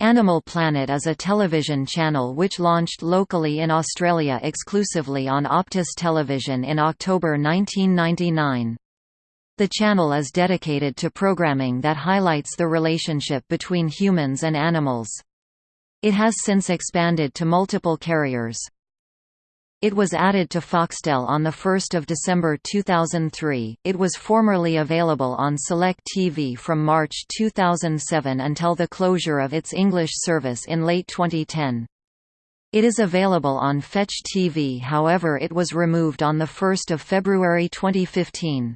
Animal Planet is a television channel which launched locally in Australia exclusively on Optus Television in October 1999. The channel is dedicated to programming that highlights the relationship between humans and animals. It has since expanded to multiple carriers. It was added to Foxtel on 1 December 2003. It was formerly available on Select TV from March 2007 until the closure of its English service in late 2010. It is available on Fetch TV however it was removed on 1 February 2015.